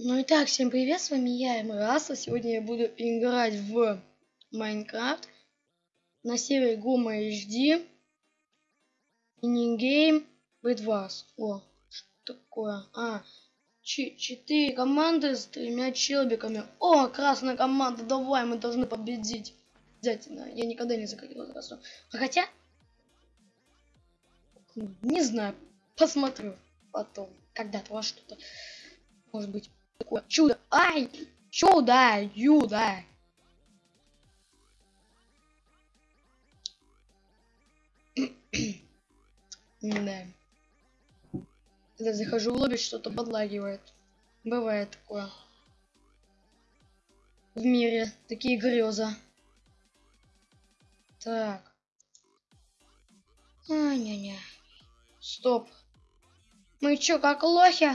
Ну и так, всем привет, с вами я, Эмраса. Сегодня я буду играть в Майнкрафт на сервере Гума HD. Минигейм Бэдварс. О, что такое? А, четыре команды с тремя челбиками. О, красная команда, давай, мы должны победить. Обязательно. Я никогда не заходил в красную. А хотя... Не знаю, посмотрю потом. Когда-то во что-то. Может быть такое чудо. Ай! Чудо! Юда! да. Когда захожу в лобби, что-то подлагивает. Бывает такое. В мире такие грезы. Так. А, не-не. Стоп. Мы чё, как лохи?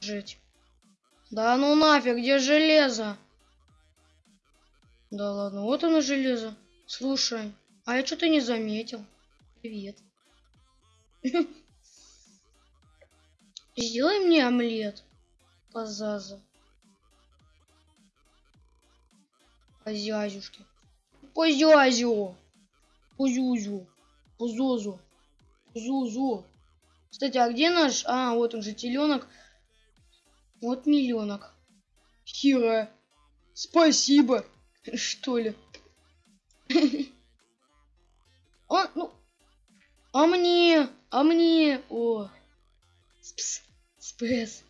Жить. Да ну нафиг, где железо? Да ладно, вот оно железо. Слушай, а я что-то не заметил. Привет. Сделай мне омлет. Позаза. Позязюшки. Позязю. Позюзю. Позозу. Зузу. Кстати, а где наш... А, вот он же теленок. Вот миллионок. Хира. Спасибо. Что ли? Он, ну... А мне? А мне? О. Спс. Спс.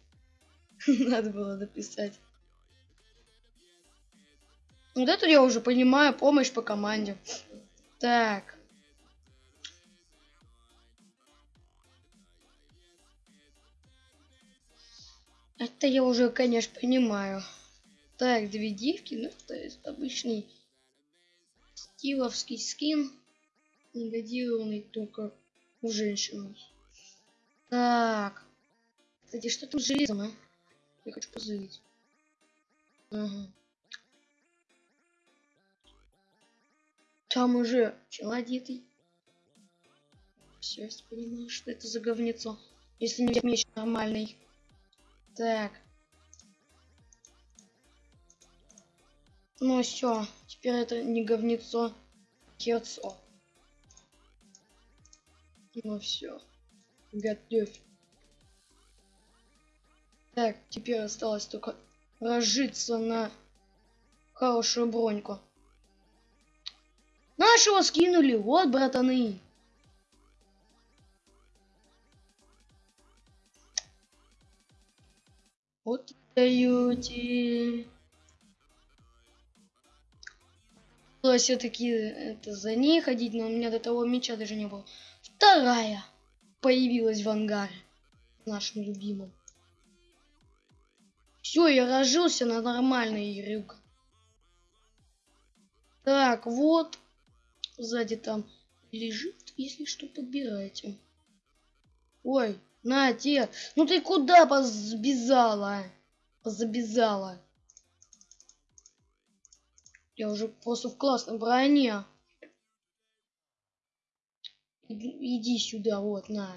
Надо было написать. Вот это я уже понимаю, помощь по команде. Так. Это я уже, конечно, понимаю. Так, две девки, ну, то есть обычный стиловский скин, негодированный только у женщин. Так. Кстати, что там с железом, а? Я хочу позырить. Ага. Там уже челодитый. Все, я понимаю, что это за говнецо. Если не меч нормальный. Так. Ну все, теперь это не говнецо, кецо. Ну все, готовь. Так, теперь осталось только разжиться на хорошую броньку. Нашего скинули, вот, братаны. Вот даете. все-таки это за ней ходить, но у меня до того меча даже не было. Вторая появилась в ангаре. Нашим любимым. Все, я разжился на нормальный рюк. Так, вот. Сзади там лежит, если что, подбирайте. Ой, на, те. Ну ты куда позабезала? Позабезала. Я уже просто в классной броне. Иди сюда, вот, на.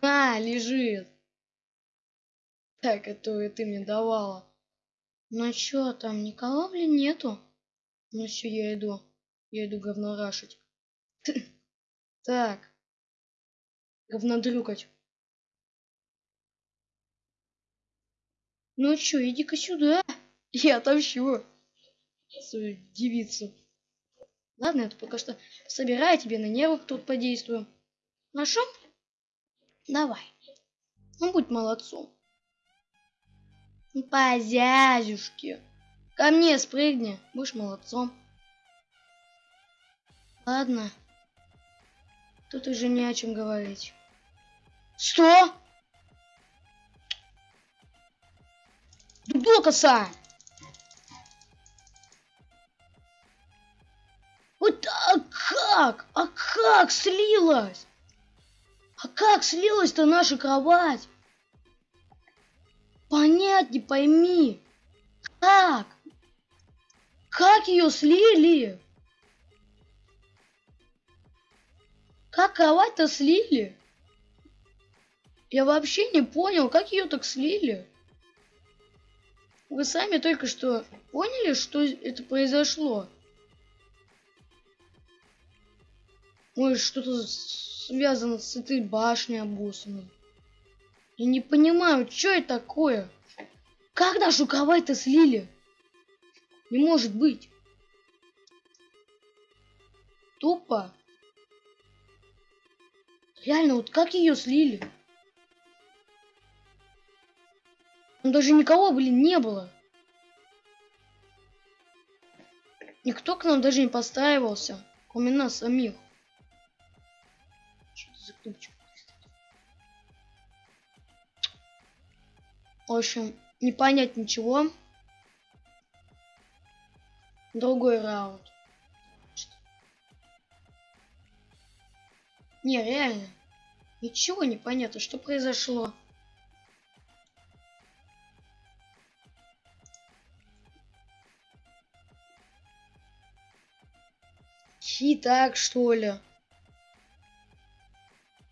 На, лежит. Так, которую ты мне давала. Ну чё, там никого, блин, нету? Ну все, я иду. Я иду говно рашить. Так. Говнодрюкать. Ну чё, иди-ка сюда. Я отомщу свою девицу. Ладно, это пока что собирай тебе на нервы тут подействую. Нашел? Давай. Ну, будь молодцом. По. Ко мне спрыгни, будешь молодцом. Ладно. Тут уже не о чем говорить. Что? Дудокоса! Вот а как? А как слилась? А как слилась-то наша кровать? Понять не пойми. Как? Как ее слили? Как кровать-то слили? Я вообще не понял, как ее так слили. Вы сами только что поняли, что это произошло? Может, что-то связано с этой башней обоссанной. Я не понимаю, что это такое? Как нашу кровать-то слили? Не может быть. Тупо. Реально, вот как ее слили? Там даже никого, блин, не было. Никто к нам даже не подстраивался, кроме нас самих. Что это за кнопочка? В общем, не понять ничего. Другой раунд. Не, реально. Ничего не понятно, что произошло. Чит так, что ли?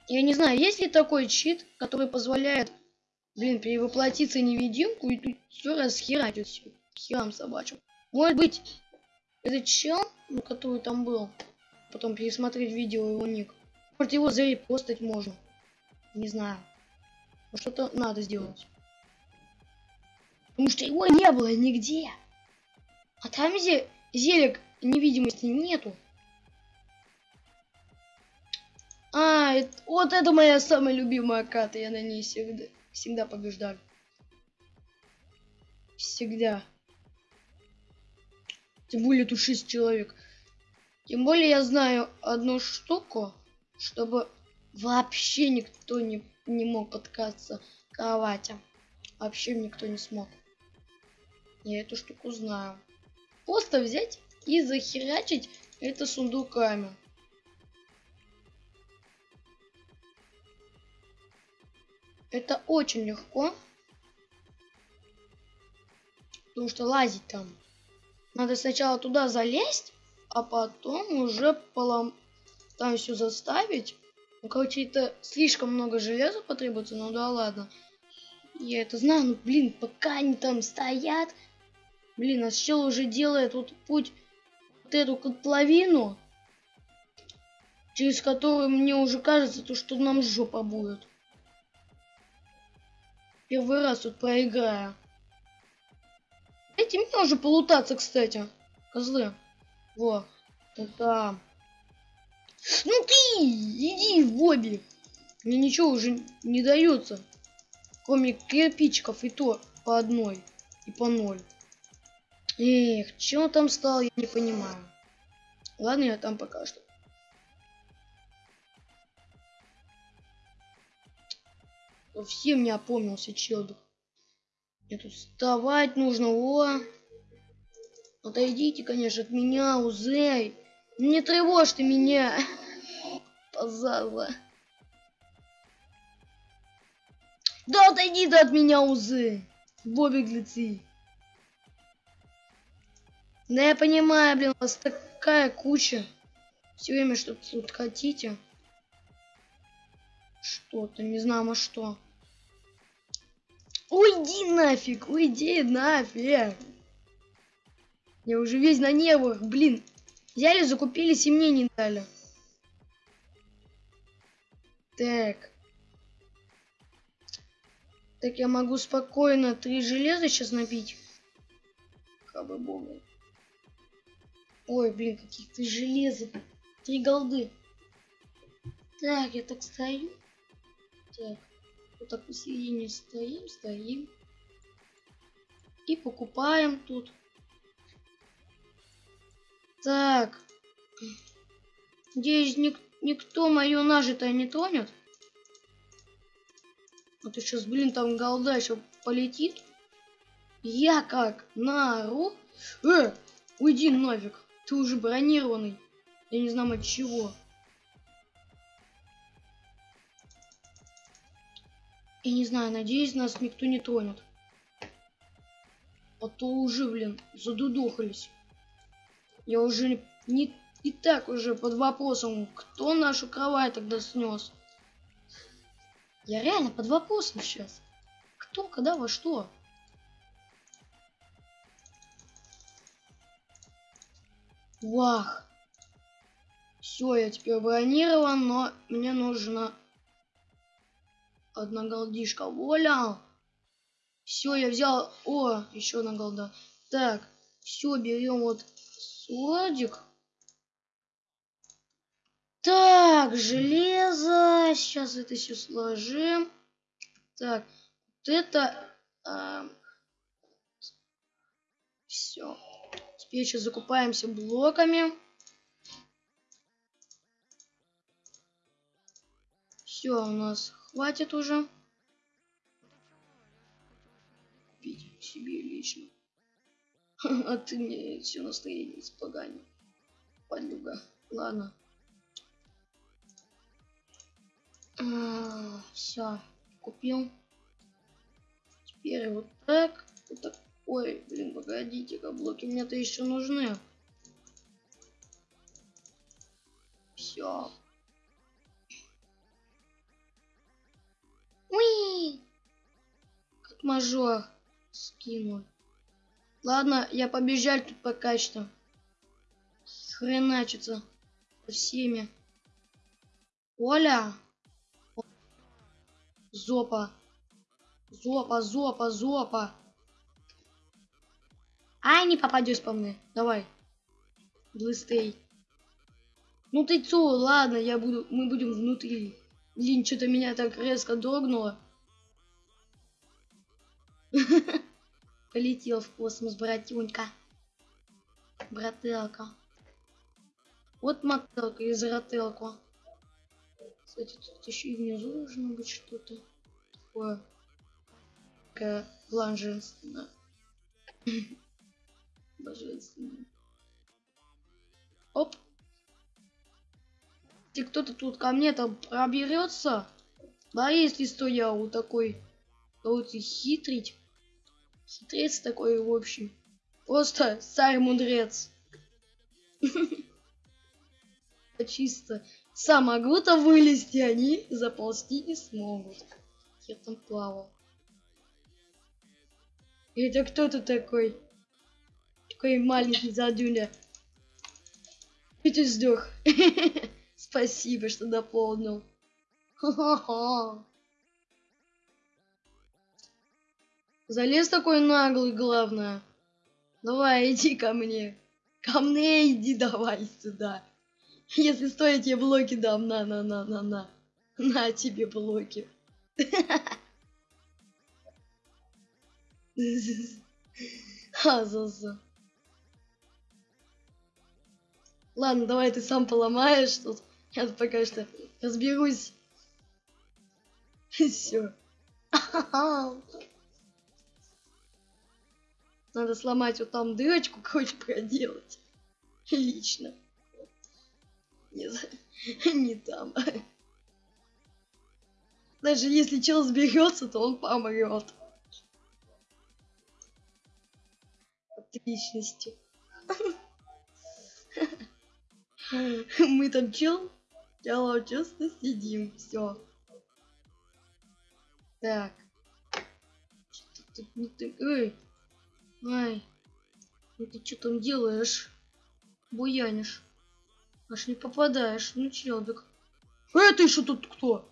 Я не знаю, есть ли такой чит, который позволяет, блин, перевоплотиться невидимку и тут все расхерачить все. Херам собачьим. Может быть, этот чел, ну, который там был, потом пересмотреть видео его ник. Может его зарепостать можно. Не знаю. Что-то надо сделать. Потому что его не было нигде. А там зе зелек невидимости нету. А, это, вот это моя самая любимая карта. Я на ней всегда, всегда побеждаю. Всегда. Тем более тут 6 человек. Тем более я знаю одну штуку, чтобы вообще никто не, не мог подкаться к кровати. Вообще никто не смог. Я эту штуку знаю. Просто взять и захерачить это сундуками. Это очень легко. Потому что лазить там. Надо сначала туда залезть, а потом уже полом... там все заставить. Ну, короче, это слишком много железа потребуется, ну да ладно. Я это знаю, ну блин, пока они там стоят. Блин, а чел уже делает вот путь, вот эту котловину, через которую мне уже кажется, то, что нам жопа будет. Первый раз тут проиграю. Дайте мне уже полутаться, кстати. Козлы. Во. Это... Ну ты! Иди в обе. Мне ничего уже не дается. Кроме кирпичиков и то по одной. И по ноль. Эх, чего там стал, я не понимаю. Ладно, я там пока что. Совсем не опомнился челдок. Мне тут вставать нужно, о! Отойдите, конечно, от меня, Узей. Не тревожьте меня. Позаза. Да отойди ты от меня, Узей. Бобби Глици. Да я понимаю, блин, у вас такая куча. Все время что-то тут хотите. Что-то, не знаю, а что. Уйди нафиг, уйди нафиг. Я уже весь на нервах, блин. Взяли, закупились и мне не дали. Так. Так я могу спокойно три железа сейчас напить. Хабы бога. Ой, блин, каких три железа. Три голды. Так, я так стою. Так. Вот так посередине стоим, стоим. И покупаем тут. Так. Надеюсь, ник никто мою нажитое не тронет. А то сейчас, блин, там голда еще полетит. Я как нару. Э, уйди нафиг. Ты уже бронированный. Я не знаю от чего. Я не знаю, надеюсь, нас никто не тронет. А то уже, блин, задудохались. Я уже не, и так уже под вопросом, кто нашу кровать тогда снес. Я реально под вопросом сейчас. Кто, когда, во что? Вах. Все, я теперь бронирован, но мне нужно одна голдишка. Воля! Все, я взял... О, еще одна голда. Так, все, берем вот сладик. Так, железо. Сейчас это все сложим. Так, вот это... А... Все. Теперь еще закупаемся блоками. Все, у нас хватит уже. Купить себе лично. А ты мне все настроение испоганил. Подлюга. Ладно. А, все, купил. Теперь вот так. Вот так. Ой, блин, погодите-ка, блоки мне-то еще нужны. Все. Уи! Как мажор скинул. Ладно, я побежал тут пока что. Хреначится со всеми. Оля! Зопа. Зопа, зопа, зопа. Ай, не попадешь по мне. Давай. Блыстей. Ну ты цо, ладно, я буду, мы будем внутри. Блин, что-то меня так резко дрогнуло. Полетел в космос, братюнька. Брателка. Вот мотелка из ротелку. Кстати, тут еще и внизу должно быть что-то такое. Такая блаженственная. Божественно. Оп. И кто-то тут ко мне там проберется. Да, если что я вот такой вот хитрить. Хитрец такой в общем. Просто царь мудрец. Чисто. Сам могу-то вылезти, они заползти не смогут. Я там плавал. Это кто то такой? Такой маленький задюля. И ты сдох. Спасибо, что дополнил. Залез такой наглый, главное. Давай, иди ко мне. Ко мне иди давай сюда. Если стоит, я блоки дам. На, на, тебе блоки. Азаза. Ладно, давай ты сам поломаешь тут. Я пока что разберусь. Все. Надо сломать вот там дырочку, короче, проделать. Лично. Не, не там. Даже если чел сберется, то он помрет. Отличности. Мы там чел, чел честно сидим, все. Так. Эй, ай, ну ты что там делаешь? Буянишь. Аж не попадаешь. Ну, челдок. А ты что тут кто?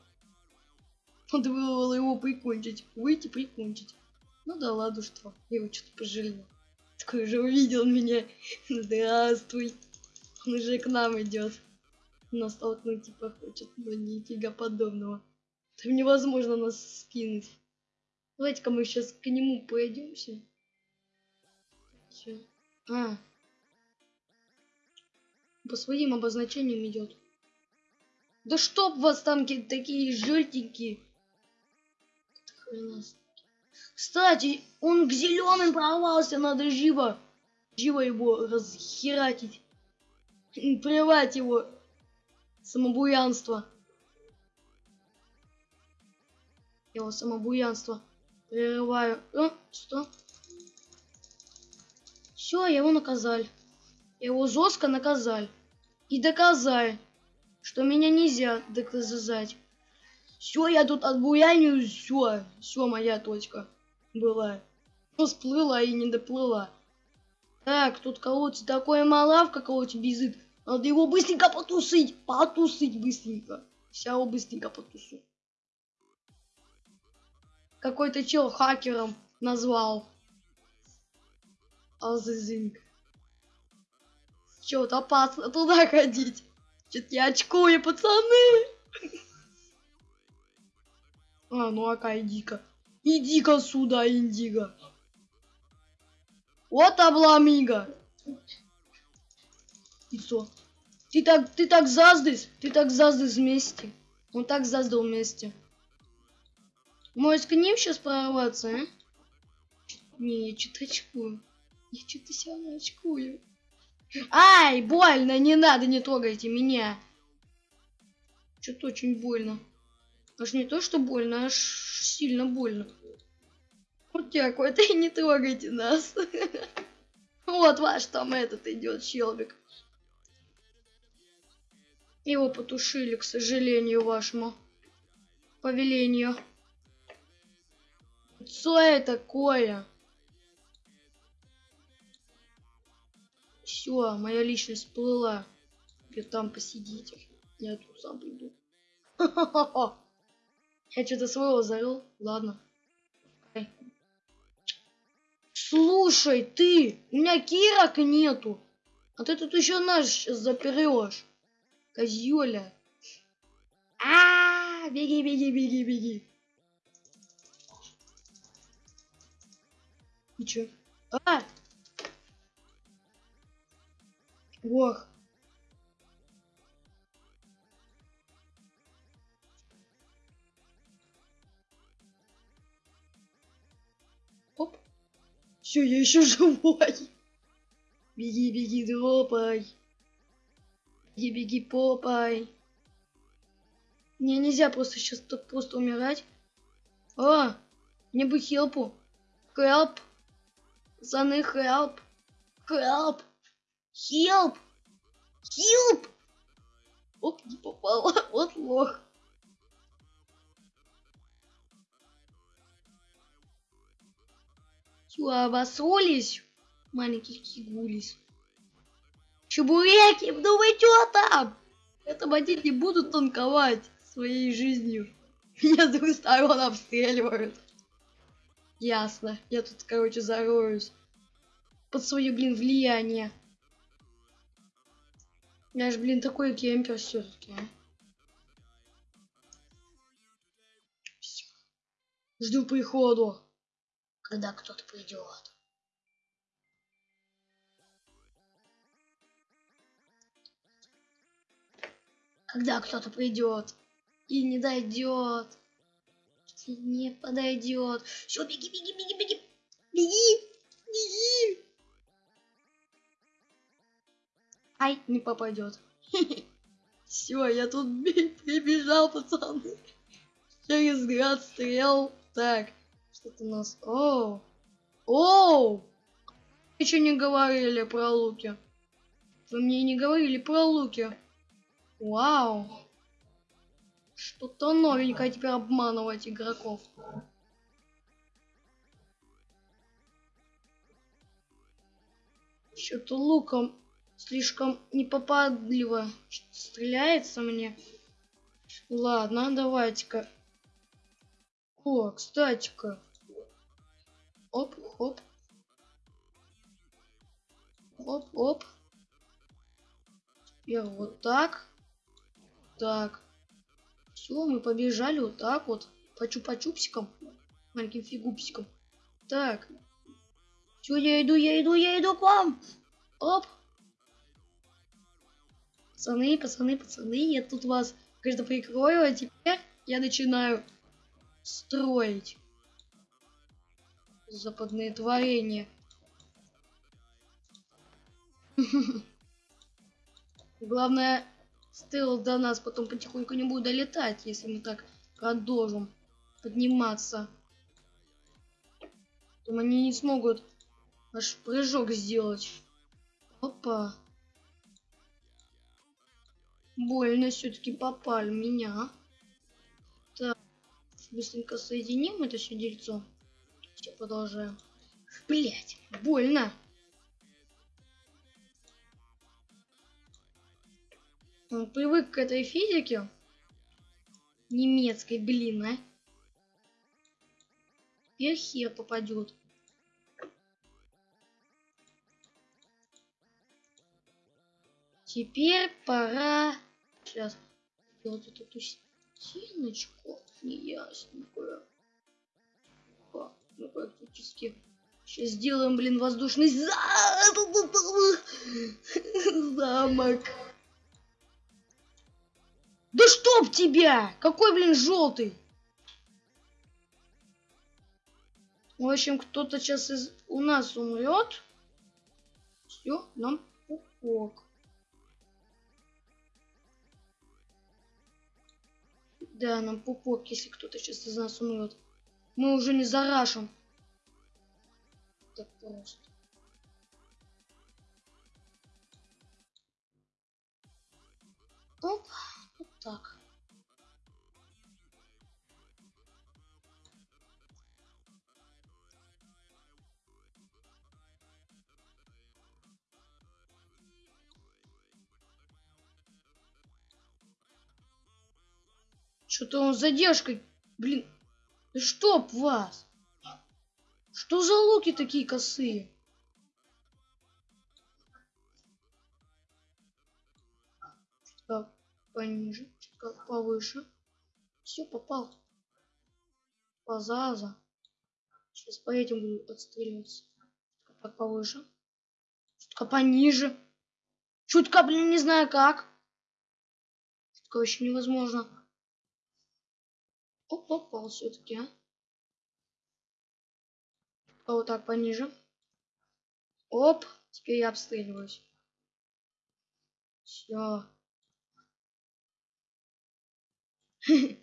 Надо было его прикончить. Выйти прикончить. Ну да ладно, что. Я его что-то пожалел. Такой уже увидел меня. Здравствуй. Он уже к нам идет. Нас толкнуть типа хочет, но нифига подобного. Там невозможно нас скинуть. Давайте-ка мы сейчас к нему пойдемся. А, по своим обозначениям идет. Да чтоб вас там такие желтенькие. Кстати, он к зеленым прорвался, надо живо, живо его расхератить. Плевать его самобуянство. Его самобуянство прерываю. Э, что? Все, его наказали. Его жестко наказали. И доказай, что меня нельзя доказать. Все, я тут отбуяню, все, все, моя точка была. Ну, сплыла и не доплыла. Так, тут кого-то такое малавка кого-то безит. Надо его быстренько потусить, потусить быстренько. Вся его быстренько потусу. Какой-то чел хакером назвал. Азизинг. Чё-то опасно туда ходить. Чё-то я очкую, пацаны. А, ну ака, иди-ка. Иди-ка сюда, Индиго. Вот обламига. Лицо. Ты так, ты так заздыс, ты так заздыс вместе. Он так заздал вместе. Может, к ним сейчас прорваться, а? Не, я что-то очкую. Я что-то себя очкую. Ай, больно, не надо, не трогайте меня. Что-то очень больно. Аж не то, что больно, аж сильно больно. Вот такой, это не трогайте нас. Вот ваш там этот идет щелбик. Его потушили, к сожалению, вашему повелению. Что это такое? Все, моя личность плыла. Теперь там посидите. Я тут сам приду. Я что-то своего завел. Ладно. Слушай, ты, у меня кирок нету. А ты тут еще наш заперешь. Козёля. А, -а, а, беги, беги, беги, беги. И чё? А! Ох. Оп. Все, я еще живой. Беги, беги, дропай. Беги, беги, попай. Мне нельзя просто сейчас так просто умирать. О, мне бы хелпу. Хелп. Пацаны, help! Help! Help! Help! Оп, не попала. Вот лох. Чё, обосрались? Маленьких кигулись. Чебуреки, ну вы чё там? Это бандит не будут танковать своей жизнью. Меня с двух сторон обстреливают. Ясно. Я тут, короче, зароюсь. Под свое, блин, влияние. Я же, блин, такой кемпер все-таки. Жду приходу. Когда кто-то придет. Когда кто-то придет и не дойдет не подойдет. Все, беги, беги, беги. Беги, беги. Ай, не попадет. Все, я тут прибежал, пацаны. Через град стрел. Так, что-то у нас... Оу. Оу. Еще не говорили про луки. Вы мне не говорили про луки. Вау. Что-то новенькое теперь обманывать игроков. Что-то луком слишком непопадливо стреляется мне. Ладно, давайте-ка. О, кстати-ка. Оп, хоп. Оп, оп. Я вот так. Так. Все, мы побежали вот так вот. По чупа-чупсикам. Маленьким фигупсиком. Так. Все, я иду, я иду, я иду к вам. Оп. Пацаны, пацаны, пацаны, я тут вас, кажется, прикрою, а теперь я начинаю строить западные творения. Главное Стелл до нас потом потихоньку не будет долетать, если мы так продолжим подниматься. Потом они не смогут наш прыжок сделать. Опа. Больно все-таки попали меня. Так, быстренько соединим это все дельцо. Все, продолжаем. Блять, больно. Он привык к этой физике. Немецкой, блин, а. Хер попадет. Теперь пора сейчас сделать вот эту стеночку неясненькую. Мы практически сейчас сделаем, блин, воздушный за... замок. Да чтоб тебя! Какой, блин, желтый? В общем, кто-то сейчас из... у нас умрет. Все, нам пупок. Да, нам пупок, если кто-то сейчас из нас умрет. Мы уже не зарашим. Так просто. Оп, вот так. Что-то он задержкой. Блин, да чтоб вас! Что за луки такие косые? Чутка пониже, чутка повыше. Все, попал. Позаза. Сейчас по этим буду отстреливаться. Чутка так повыше. Чутка пониже. Чутка, блин, не знаю как. Чутка вообще невозможно. Оп, попал все-таки, а. а. Вот так пониже. Оп, теперь я обстреливаюсь. Все.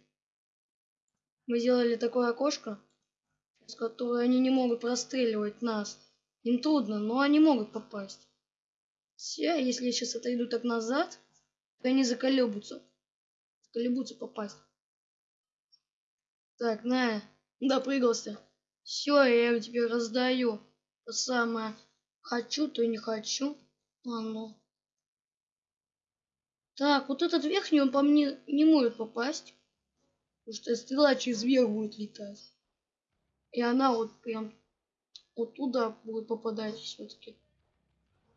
Мы сделали такое окошко, с которое они не могут простреливать нас. Им трудно, но они могут попасть. Все, если я сейчас отойду так назад, то они заколебутся. Заколебутся попасть. Так, на, допрыгался. Все, я тебе раздаю. То самое. Хочу, то не хочу. А ну. Так, вот этот верхний, он по мне не может попасть. Потому что стрела через верх будет летать. И она вот прям вот туда будет попадать все-таки.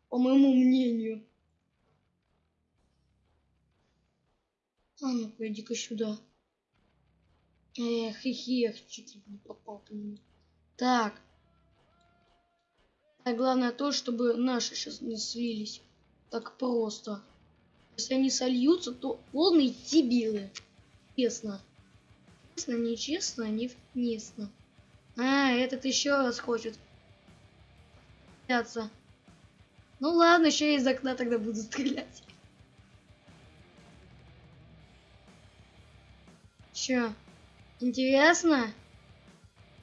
По моему мнению. А ну-ка, иди-ка сюда. Эх, эх, чуть не попал по нему. Так. А главное то, чтобы наши сейчас не слились. Так просто. Если они сольются, то полные дебилы. Честно. Честно, нечестно, невместно. А, этот еще раз хочет. Стряться. Ну ладно, еще из окна тогда буду стрелять. Че? Интересно?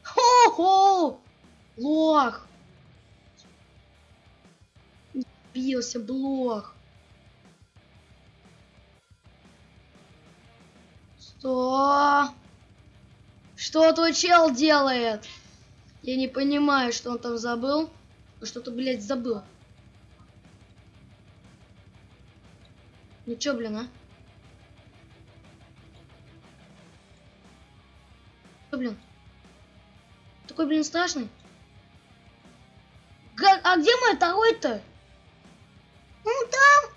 Хо-хо! Лох! Бился блох. Что? Что твой чел делает? Я не понимаю, что он там забыл. Что-то, блядь, забыл. Ну чё, блин, а? Блин? Такой, блин, страшный. Га а где мой второй-то? Ну там.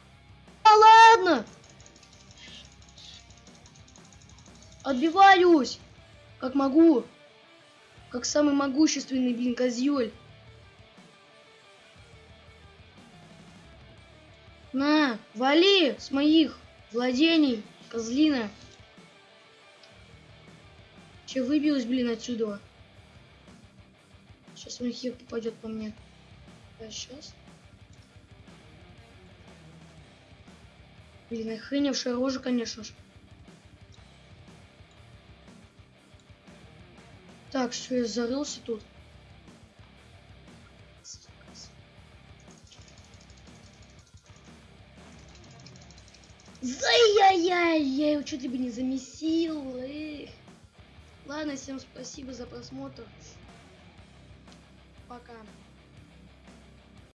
А ладно. Отбиваюсь. Как могу. Как самый могущественный, блин, козёль. На, вали с моих владений, козлина. Че выбилась, блин, отсюда? Сейчас он хер попадет по мне. А сейчас. Блин, охреневшая рожа, конечно же. Так, все, я зарылся тут. Зай-яй-яй, я его чуть ли бы не замесил. Эх. Ладно, всем спасибо за просмотр. Пока.